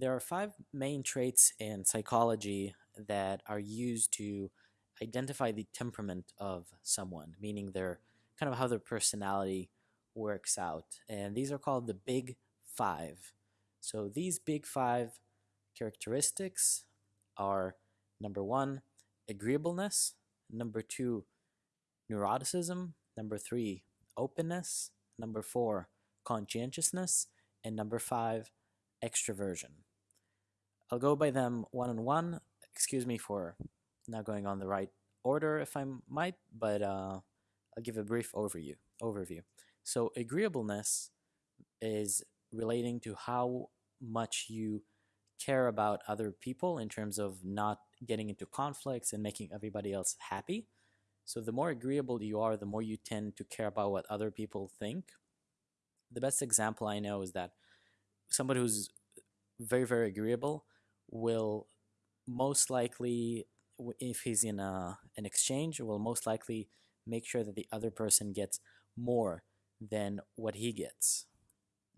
There are five main traits in psychology that are used to identify the temperament of someone, meaning their kind of how their personality works out. And these are called the big five. So these big five characteristics are number one, agreeableness, number two, neuroticism, number three, openness, number four, conscientiousness, and number five, extroversion. I'll go by them one on one. Excuse me for not going on the right order if I might, but uh, I'll give a brief overview. Overview. So agreeableness is relating to how much you care about other people in terms of not getting into conflicts and making everybody else happy. So the more agreeable you are, the more you tend to care about what other people think. The best example I know is that somebody who's very, very agreeable will most likely, if he's in a, an exchange, will most likely make sure that the other person gets more than what he gets.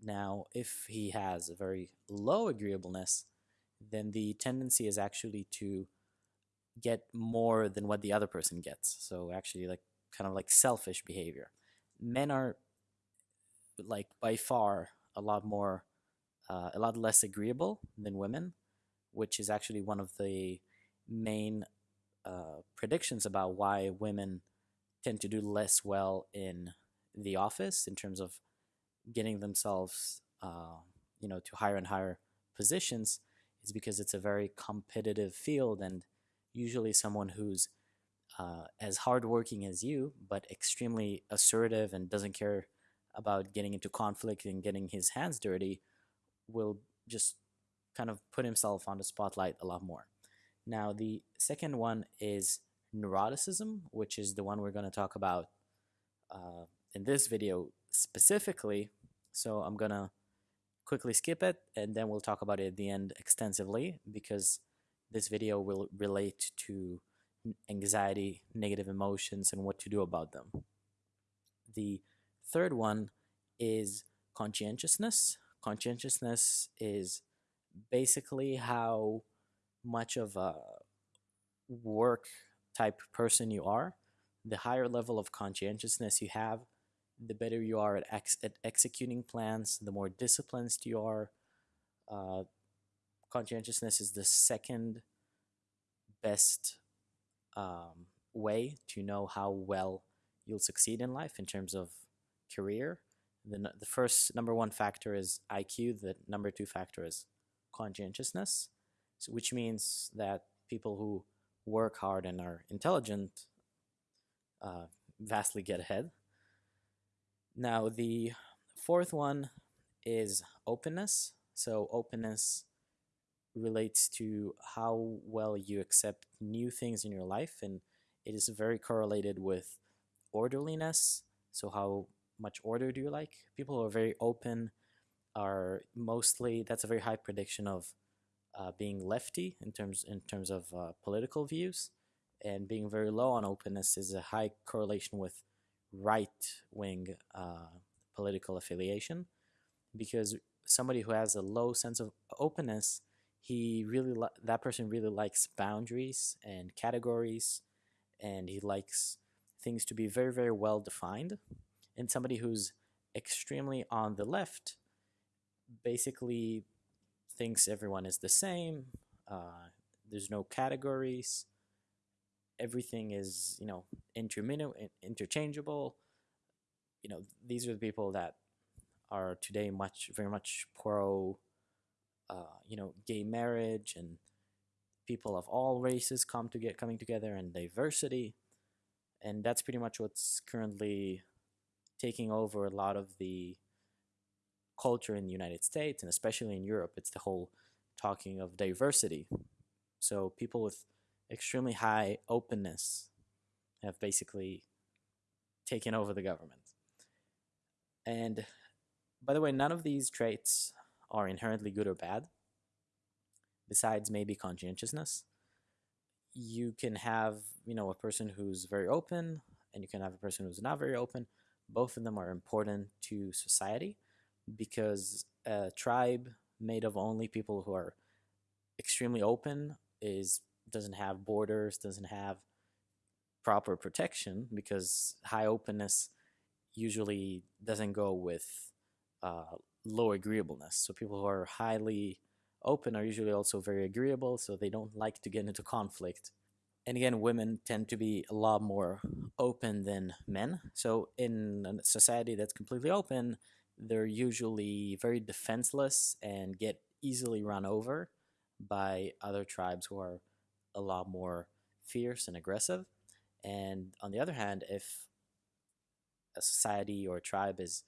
Now, if he has a very low agreeableness, then the tendency is actually to get more than what the other person gets. So actually like kind of like selfish behavior. Men are like by far a lot more uh, a lot less agreeable than women, which is actually one of the main uh, predictions about why women tend to do less well in the office in terms of getting themselves, uh, you know, to higher and higher positions is because it's a very competitive field and usually someone who's uh, as hardworking as you, but extremely assertive and doesn't care about getting into conflict and getting his hands dirty, will just kind of put himself on the spotlight a lot more. Now, the second one is neuroticism, which is the one we're going to talk about uh, in this video specifically. So I'm going to quickly skip it and then we'll talk about it at the end extensively because this video will relate to anxiety, negative emotions, and what to do about them. The third one is conscientiousness. Conscientiousness is basically how much of a work type person you are. The higher level of conscientiousness you have, the better you are at, ex at executing plans, the more disciplined you are. Uh, conscientiousness is the second best um, way to know how well you'll succeed in life in terms of career. The, the first number one factor is IQ, the number two factor is conscientiousness, so, which means that people who work hard and are intelligent uh, vastly get ahead. Now, the fourth one is openness. So, openness relates to how well you accept new things in your life, and it is very correlated with orderliness. So, how much order do you like? People who are very open are mostly that's a very high prediction of uh, being lefty in terms in terms of uh, political views, and being very low on openness is a high correlation with right wing uh, political affiliation because somebody who has a low sense of openness he really that person really likes boundaries and categories and he likes things to be very very well defined and somebody who's extremely on the left basically thinks everyone is the same uh, there's no categories everything is you know interchangeable. You know these are the people that are today much very much pro, uh, you know, gay marriage and people of all races come to get coming together and diversity, and that's pretty much what's currently taking over a lot of the culture in the United States and especially in Europe. It's the whole talking of diversity. So people with extremely high openness have basically taken over the government. And by the way, none of these traits are inherently good or bad, besides maybe conscientiousness. You can have, you know, a person who's very open, and you can have a person who's not very open. Both of them are important to society because a tribe made of only people who are extremely open is doesn't have borders, doesn't have proper protection because high openness usually doesn't go with uh, low agreeableness. So people who are highly open are usually also very agreeable, so they don't like to get into conflict. And again, women tend to be a lot more open than men. So in a society that's completely open, they're usually very defenseless and get easily run over by other tribes who are a lot more fierce and aggressive. And on the other hand, if a society or a tribe is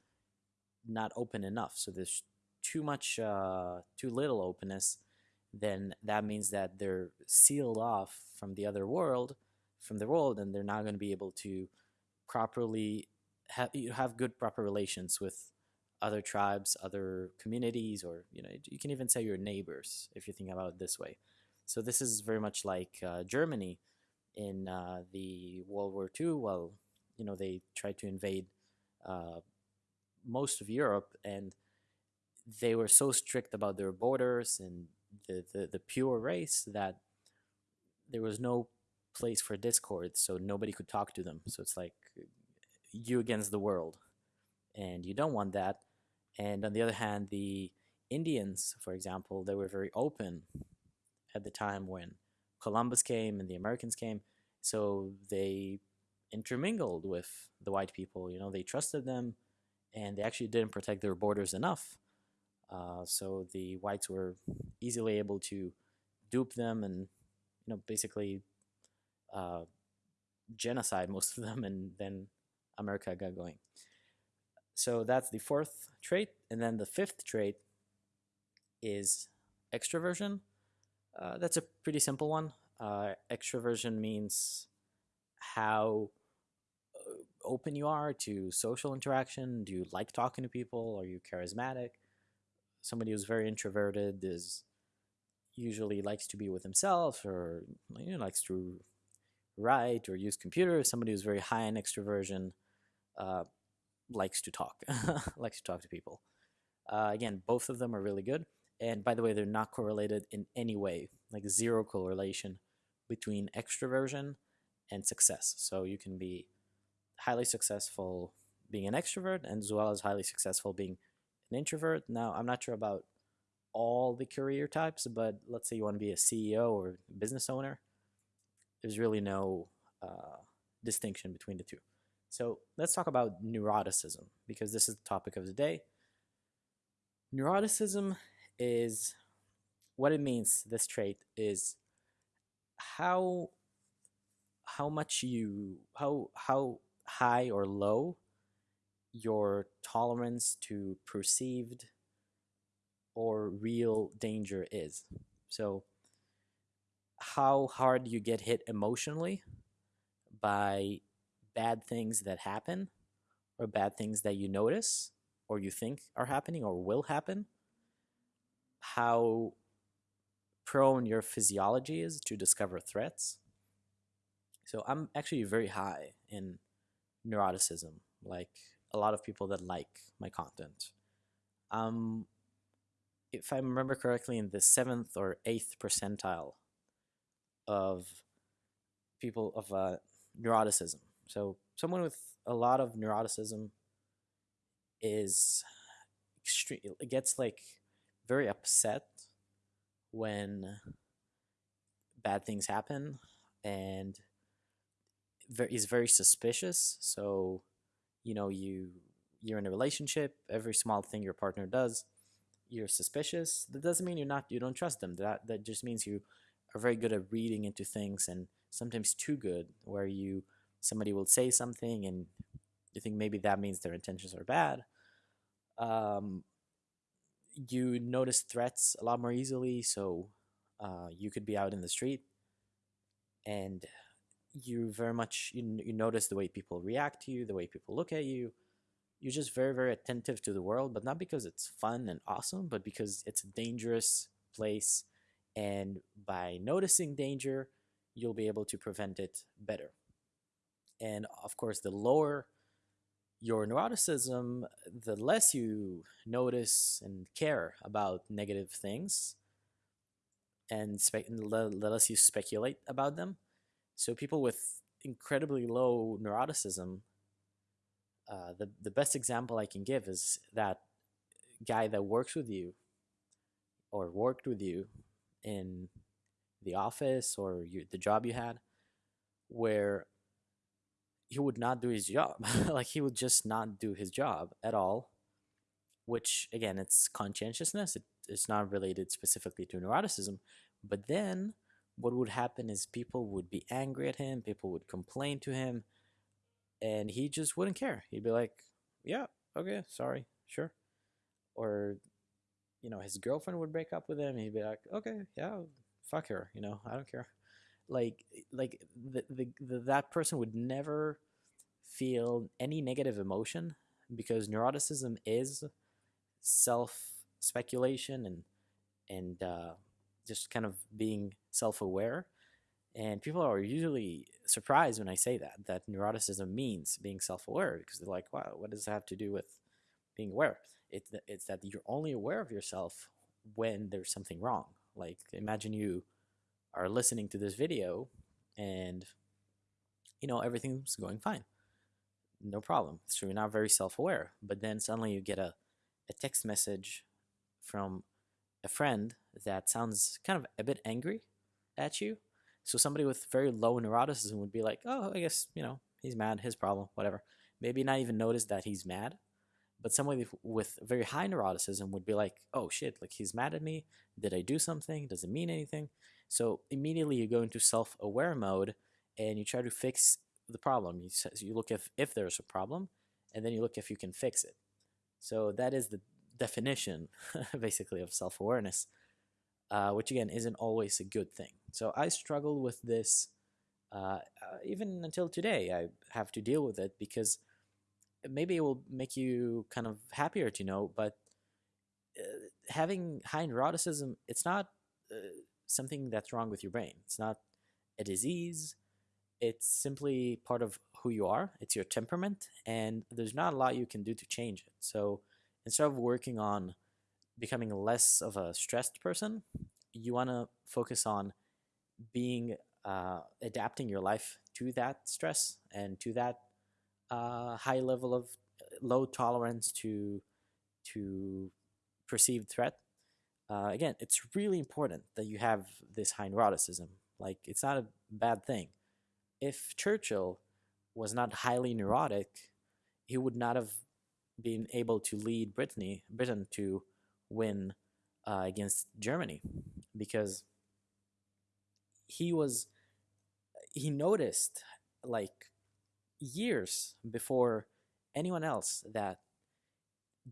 not open enough, so there's too much, uh, too little openness, then that means that they're sealed off from the other world, from the world, and they're not going to be able to properly have have good proper relations with other tribes, other communities, or you know, you can even say your neighbors if you think about it this way. So this is very much like uh, Germany in uh, the World War II. Well, you know, they tried to invade uh, most of Europe, and they were so strict about their borders and the, the, the pure race that there was no place for discord, so nobody could talk to them. So it's like you against the world, and you don't want that. And on the other hand, the Indians, for example, they were very open at the time when Columbus came and the Americans came. So they intermingled with the white people. You know, they trusted them, and they actually didn't protect their borders enough. Uh, so the whites were easily able to dupe them and, you know, basically uh, genocide most of them, and then America got going. So that's the fourth trait. And then the fifth trait is extroversion. Uh, that's a pretty simple one. Uh, extroversion means how uh, open you are to social interaction. Do you like talking to people? Are you charismatic? Somebody who's very introverted is usually likes to be with himself or you know, likes to write or use computers. Somebody who's very high in extroversion uh, likes to talk, likes to talk to people. Uh, again, both of them are really good. And by the way, they're not correlated in any way, like zero correlation between extroversion and success. So you can be highly successful being an extrovert and as well as highly successful being an introvert. Now, I'm not sure about all the career types, but let's say you want to be a CEO or business owner, there's really no uh, distinction between the two. So let's talk about neuroticism because this is the topic of the day. Neuroticism is what it means, this trait is how how much you how how high or low your tolerance to perceived or real danger is. So how hard you get hit emotionally by bad things that happen or bad things that you notice or you think are happening or will happen, how prone your physiology is to discover threats. So I'm actually very high in neuroticism, like a lot of people that like my content. Um, if I remember correctly, in the seventh or eighth percentile of people of uh, neuroticism. So someone with a lot of neuroticism is extreme. Gets like very upset when bad things happen and is very suspicious. So, you know, you you're in a relationship. Every small thing your partner does, you're suspicious. That doesn't mean you're not. You don't trust them. That that just means you are very good at reading into things and sometimes too good, where you somebody will say something and you think maybe that means their intentions are bad. Um, you notice threats a lot more easily, so uh, you could be out in the street and you very much you, you notice the way people react to you, the way people look at you. You're just very very attentive to the world, but not because it's fun and awesome, but because it's a dangerous place, and by noticing danger, you'll be able to prevent it better. And of course, the lower your neuroticism, the less you notice and care about negative things, and spe- the less you speculate about them. So people with incredibly low neuroticism, uh, the the best example I can give is that guy that works with you or worked with you in the office or you, the job you had, where he would not do his job. like he would just not do his job at all. Which again, it's conscientiousness. It, it's not related specifically to neuroticism. But then what would happen is people would be angry at him, people would complain to him, and he just wouldn't care. He'd be like, Yeah, okay, sorry, sure. Or, you know, his girlfriend would break up with him, he'd be like, Okay, yeah, fuck her, you know, I don't care. Like like the, the, the that person would never feel any negative emotion because neuroticism is self speculation and and uh, just kind of being self-aware. And people are usually surprised when i say that that neuroticism means being self-aware because they're like wow what does that have to do with being aware? It's, it's that you're only aware of yourself when there's something wrong. Like imagine you are listening to this video and you know everything's going fine no problem so you're not very self-aware but then suddenly you get a, a text message from a friend that sounds kind of a bit angry at you. So somebody with very low neuroticism would be like, "Oh, I guess you know he's mad, his problem, whatever." Maybe not even notice that he's mad. But somebody with very high neuroticism would be like, "Oh shit! Like he's mad at me. Did I do something? Does it mean anything?" So immediately you go into self-aware mode and you try to fix the problem. You you look if if there's a problem, and then you look if you can fix it. So that is the definition, basically, of self awareness, uh, which again isn't always a good thing. So I struggle with this uh, uh, even until today. I have to deal with it because maybe it will make you kind of happier to know, but uh, having high neuroticism, it's not uh, something that's wrong with your brain. It's not a disease. It's simply part of who you are. It's your temperament, and there's not a lot you can do to change it. So instead of working on becoming less of a stressed person, you want to focus on being uh, adapting your life to that stress and to that uh, high level of uh, low tolerance to to perceived threat. Uh, again, it's really important that you have this high neuroticism. Like, it's not a bad thing. If Churchill was not highly neurotic, he would not have been able to lead Brittany, Britain to win uh, against Germany because he was he noticed like years before anyone else that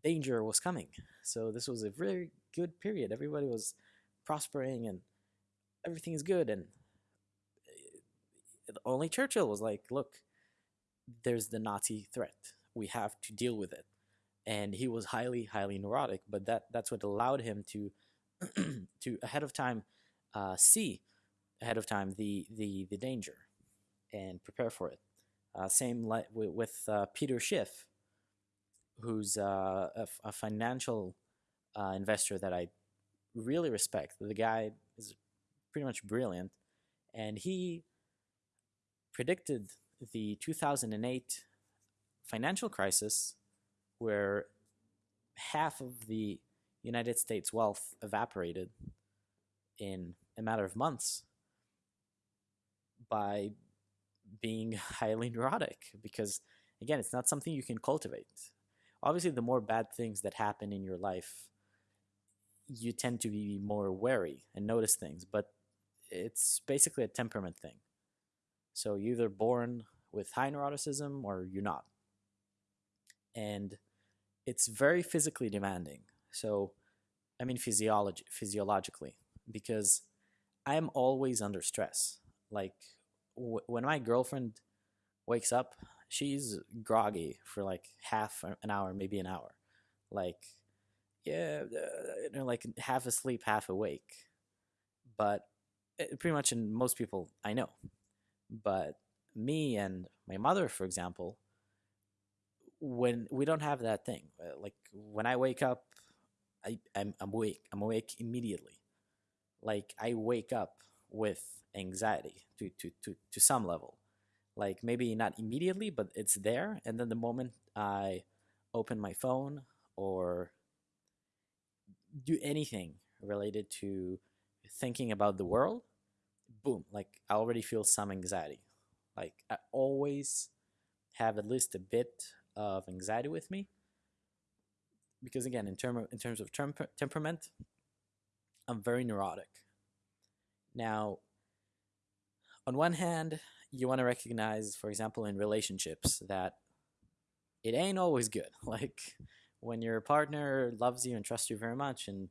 danger was coming. So this was a very good period. Everybody was prospering and everything is good and uh, only Churchill was like, look, there's the Nazi threat. We have to deal with it and he was highly highly neurotic but that that's what allowed him to to ahead of time uh, see ahead of time the the the danger and prepare for it uh, same like with, with uh, peter schiff who's uh, a, financial uh, investor that i really respect. The guy is pretty much brilliant. And he predicted the 2008 financial crisis where half of the United States wealth evaporated in a matter of months by being highly neurotic because again it's not something you can cultivate. Obviously the more bad things that happen in your life you tend to be more wary and notice things but it's basically a temperament thing so you're either born with high neuroticism or you're not and it's very physically demanding. So, I mean, physiology, physiologically, because I'm always under stress. Like when my girlfriend wakes up, she's groggy for like half an hour, maybe an hour. Like, yeah, you know, like half asleep, half awake. But eh, pretty much in most people I know. But me and my mother, for example, when we don't have that thing uh, like when i wake up I, I'm, I'm awake i'm awake immediately like i wake up with anxiety to, to, to, to some level like maybe not immediately but it's there and then the moment i open my phone or do anything related to thinking about the world boom like i already feel some anxiety. Like i always have at least a bit of anxiety with me because again in term in terms of temper- temperament i'm very neurotic. Now on one hand you want to recognize for example in relationships that it ain't always good. Like when your partner loves you and trusts you very much and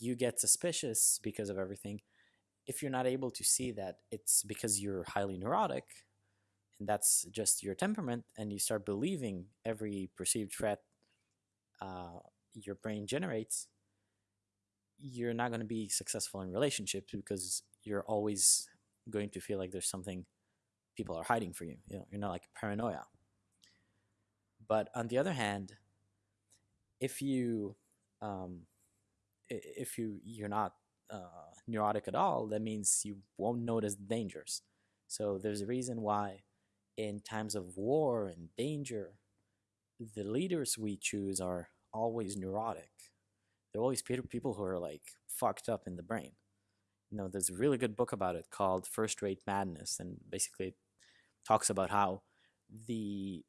you get suspicious because of everything if you're not able to see that it's because you're highly neurotic and that's just your temperament and you start believing every perceived threat uh, your brain generates you're not going to be successful in relationships because you're always going to feel like there's something people are hiding for you you know you're not like paranoia. But on the other hand if you um, if you you're not uh, neurotic at all that means you won't notice dangers so there's a reason why in times of war and danger, the leaders we choose are always neurotic. They're always people who are like fucked up in the brain. You know, there's a really good book about it called First Rate Madness, and basically it talks about how the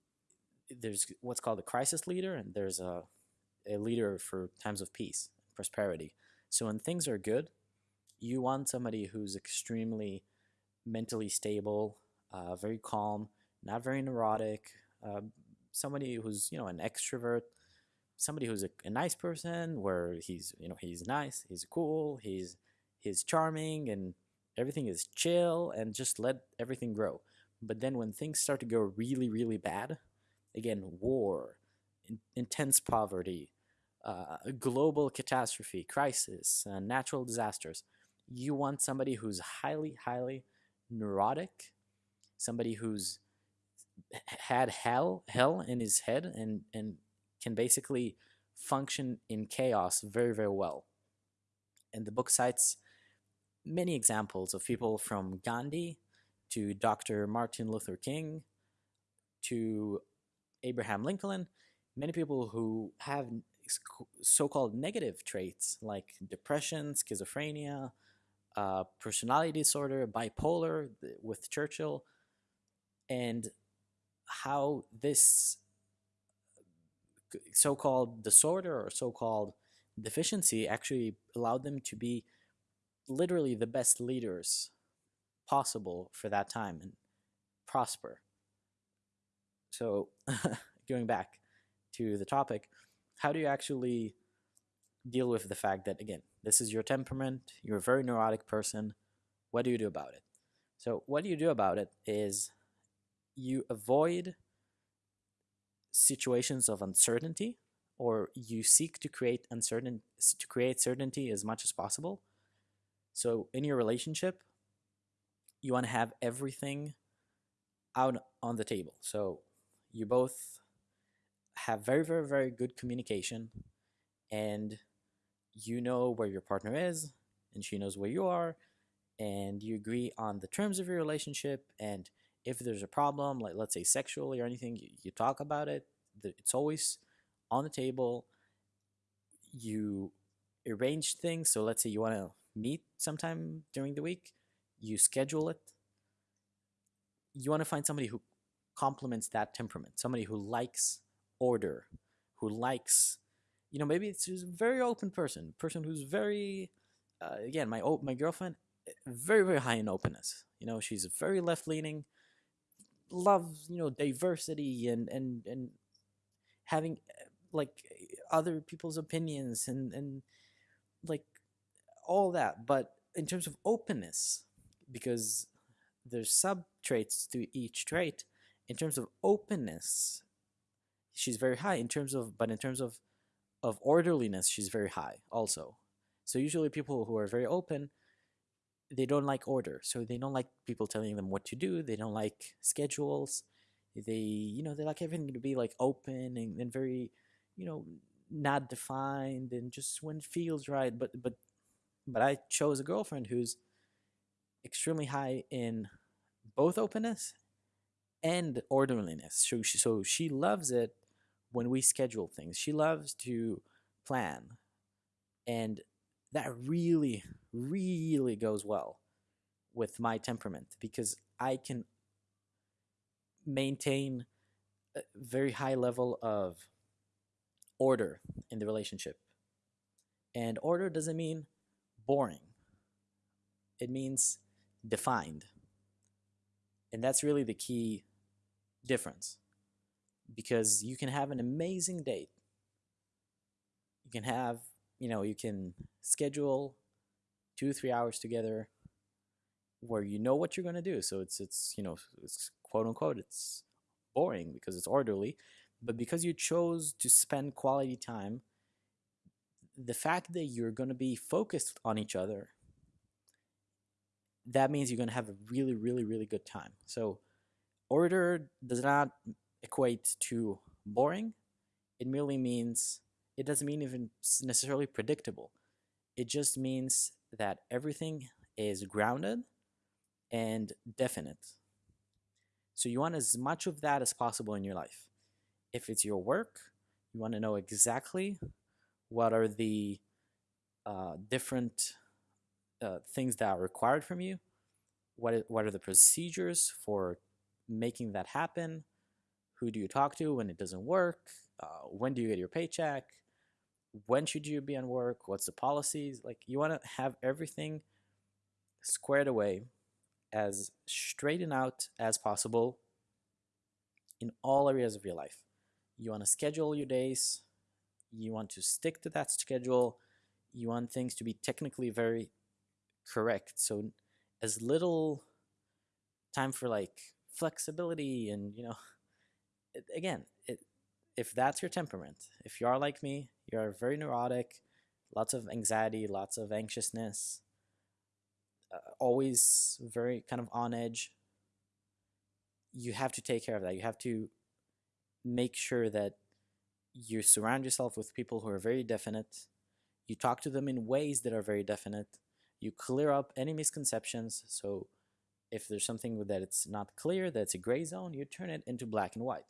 there's what's called a crisis leader, and there's a a leader for times of peace, prosperity. So when things are good, you want somebody who's extremely mentally stable, uh, very calm, not very neurotic, uh, somebody who's you know an extrovert, somebody who's a, a, nice person, where he's you know he's nice, he's cool, he's he's charming, and everything is chill, and just let everything grow. But then when things start to go really really bad, again war, in, intense poverty, uh, global catastrophe, crisis, uh, natural disasters, you want somebody who's highly highly neurotic somebody who's had hell hell in his head and and can basically function in chaos very very well. And the book cites many examples of people from gandhi to dr martin luther king to abraham lincoln many people who have so-called negative traits like depression schizophrenia uh, personality disorder bipolar with churchill and how this so-called disorder or so-called deficiency actually allowed them to be literally the best leaders possible for that time and prosper. So going back to the topic how do you actually deal with the fact that again this is your temperament you're a very neurotic person what do you do about it? So what do you do about it is you avoid situations of uncertainty or you seek to create uncertain to create certainty as much as possible. So in your relationship you want to have everything out on the table. So you both have very very very good communication and you know where your partner is and she knows where you are and you agree on the terms of your relationship and if there's a problem, like let's say sexually or anything, you, you talk about it. It's always on the table. You arrange things. So let's say you want to meet sometime during the week, you schedule it. You want to find somebody who complements that temperament, somebody who likes order, who likes, you know, maybe it's a very open person, person who's very, uh, again, my my girlfriend, very very high in openness. You know, she's very left leaning loves you know diversity and and and having eh, like other people's opinions and and like all that but in terms of openness because there's sub traits to each trait in terms of openness she's very high in terms of but in terms of of orderliness she's very high also. So usually people who are very open they don't like order. So they don't like people telling them what to do. They don't like schedules. They you know they like everything to be like open and, and very you know not defined and just when it feels right. But but but i chose a girlfriend who's extremely high in both openness and orderliness. So she, so she loves it when we schedule things she loves to plan and that really really goes well with my temperament because i can maintain a very high level of order in the relationship. And order doesn't mean boring, it means defined. And that's really the key difference because you can have an amazing date. You can have, you know, you can schedule two, three hours together where you know what you're going to do. So it's, it's, you know, it's quote unquote, it's boring because it's orderly. But because you chose to spend quality time, the fact that you're going to be focused on each other, that means you're going to have a really, really, really good time. So, order does not equate to boring. It merely means, it doesn't mean even necessarily predictable. It just means that everything is grounded and definite. So you want as much of that as possible in your life. If it's your work, you want to know exactly what are the uh, different uh, things that are required from you. What what are the procedures for making that happen? Who do you talk to when it doesn't work? Uh, when do you get your paycheck? When should you be on work? What's the policies? Like you want to have everything squared away as straightened out as possible in all areas of your life. You want to schedule your days, you want to stick to that schedule, you want things to be technically very correct. So, as little time for like flexibility and, you know, again, it, if that's your temperament, if you are like me, you're very neurotic, lots of anxiety, lots of anxiousness, uh, always very kind of on edge you have to take care of that. You have to make sure that you surround yourself with people who are very definite. You talk to them in ways that are very definite. You clear up any misconceptions. So if there's something that it's not clear that's a gray zone you turn it into black and white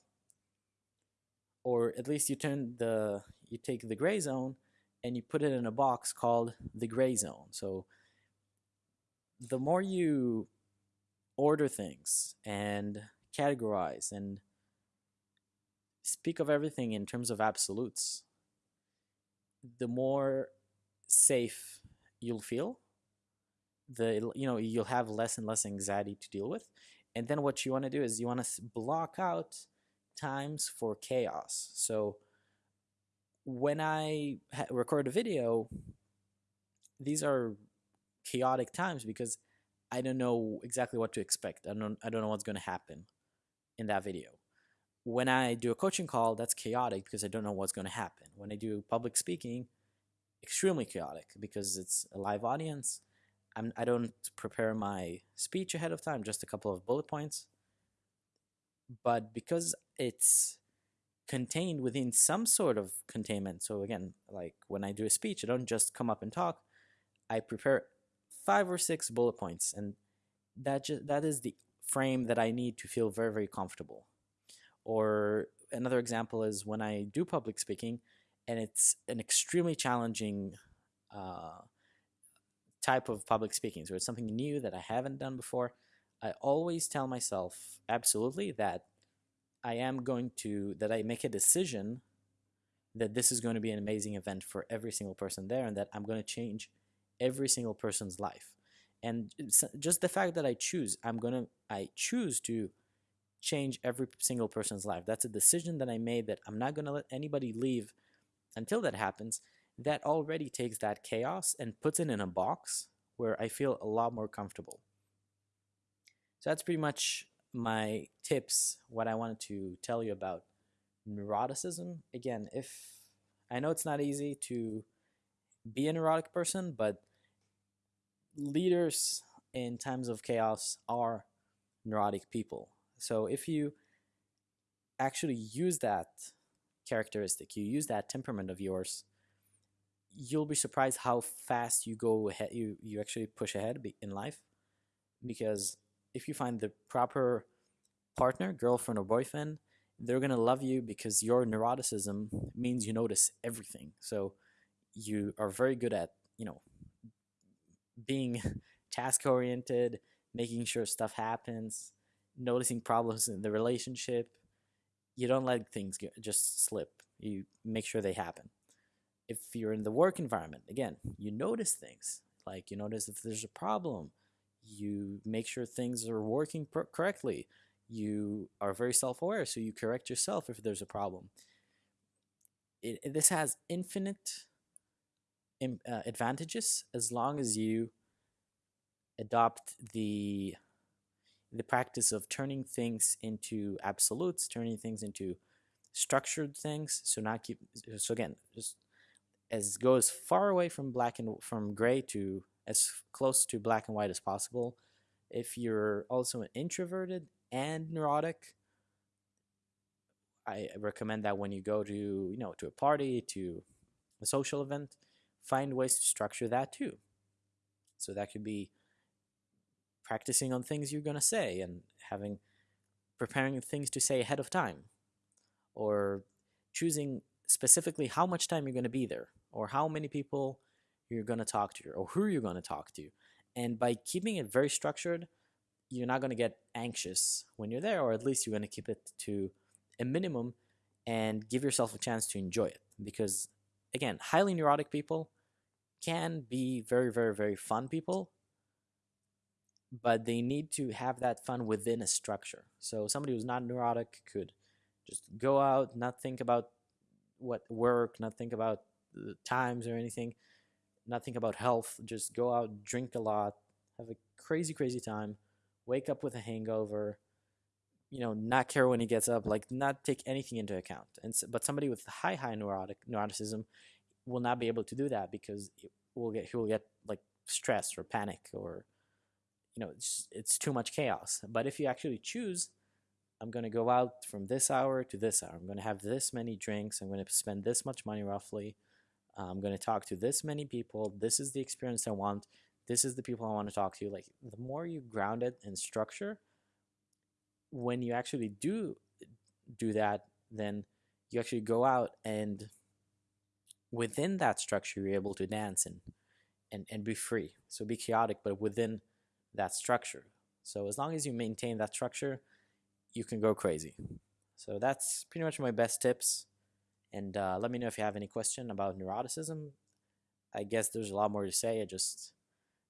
or at least you turn the you take the gray zone and you put it in a box called the gray zone so the more you order things and categorize and speak of everything in terms of absolutes, the more safe you'll feel. The you know you'll have less and less anxiety to deal with, and then what you want to do is you want to block out times for chaos. So when I record a video, these are chaotic times because I don't know exactly what to expect. I don't I don't know what's going to happen in that video. When I do a coaching call, that's chaotic because I don't know what's going to happen. When I do public speaking, extremely chaotic because it's a live audience. I'm, I don't prepare my speech ahead of time, just a couple of bullet points. But because it's contained within some sort of containment, so again, like when I do a speech, I don't just come up and talk. I prepare five or six bullet points, and that just that is the frame that I need to feel very very comfortable. Or another example is when I do public speaking, and it's an extremely challenging uh, type of public speaking. So it's something new that I haven't done before. I always tell myself absolutely that I am going to that I make a decision that this is going to be an amazing event for every single person there and that I'm going to change every single person's life. And just the fact that i choose i'm gonna i choose to change every single person's life. That's a decision that i made that i'm not gonna let anybody leave until that happens. That already takes that chaos and puts it in a box where i feel a lot more comfortable so that's pretty much my tips what i wanted to tell you about neuroticism again if i know it's not easy to be a neurotic person but leaders in times of chaos are neurotic people. So if you actually use that characteristic, you use that temperament of yours, you'll be surprised how fast you go ahead, you, you actually push ahead in life. Because if you find the proper partner, girlfriend, or boyfriend, they're going to love you because your neuroticism means you notice everything. So you are very good at, you know, being task oriented, making sure stuff happens, noticing problems in the relationship. You don't let things just slip. You make sure they happen. If you're in the work environment, again, you notice things. Like you notice if there's a problem, you make sure things are working correctly. You are very self-aware, so you correct yourself if there's a problem. It, it, this has infinite uh, advantages as long as you adopt the the practice of turning things into absolutes, turning things into structured things. So not keep so again, just as go as far away from black and from gray to as close to black and white as possible. If you're also an introverted and neurotic, I recommend that when you go to you know to a party, to a social event, find ways to structure that too. So that could be practicing on things you're going to say and having preparing things to say ahead of time or choosing specifically how much time you're going to be there or how many people you're going to talk to or who you're going to talk to and by keeping it very structured you're not going to get anxious when you're there or at least you're going to keep it to a minimum and give yourself a chance to enjoy it because again highly neurotic people can be very very very fun people but they need to have that fun within a structure. So somebody who's not neurotic could just go out, not think about what work, not think about the times or anything, not think about health, just go out, drink a lot, have a crazy, crazy time, wake up with a hangover, you know, not care when he gets up, like not take anything into account. And so, but somebody with high, high neurotic neuroticism will not be able to do that because it will get he will get like stress or panic or you know, it's, it's too much chaos. But if you actually choose, I'm going to go out from this hour to this hour. I'm going to have this many drinks. I'm going to spend this much money roughly. I'm going to talk to this many people. This is the experience I want. This is the people I want to talk to. Like the more you ground it in structure, when you actually do do that, then you actually go out and within that structure, you're able to dance and and, and be free. So be chaotic, but within that structure. So as long as you maintain that structure, you can go crazy. So that's pretty much my best tips. And uh, let me know if you have any question about neuroticism. I guess there's a lot more to say. I just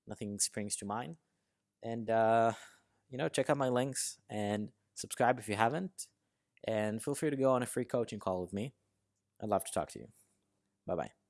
nothing springs to mind. And uh, you know, check out my links and subscribe if you haven't. And feel free to go on a free coaching call with me. I'd love to talk to you. Bye bye.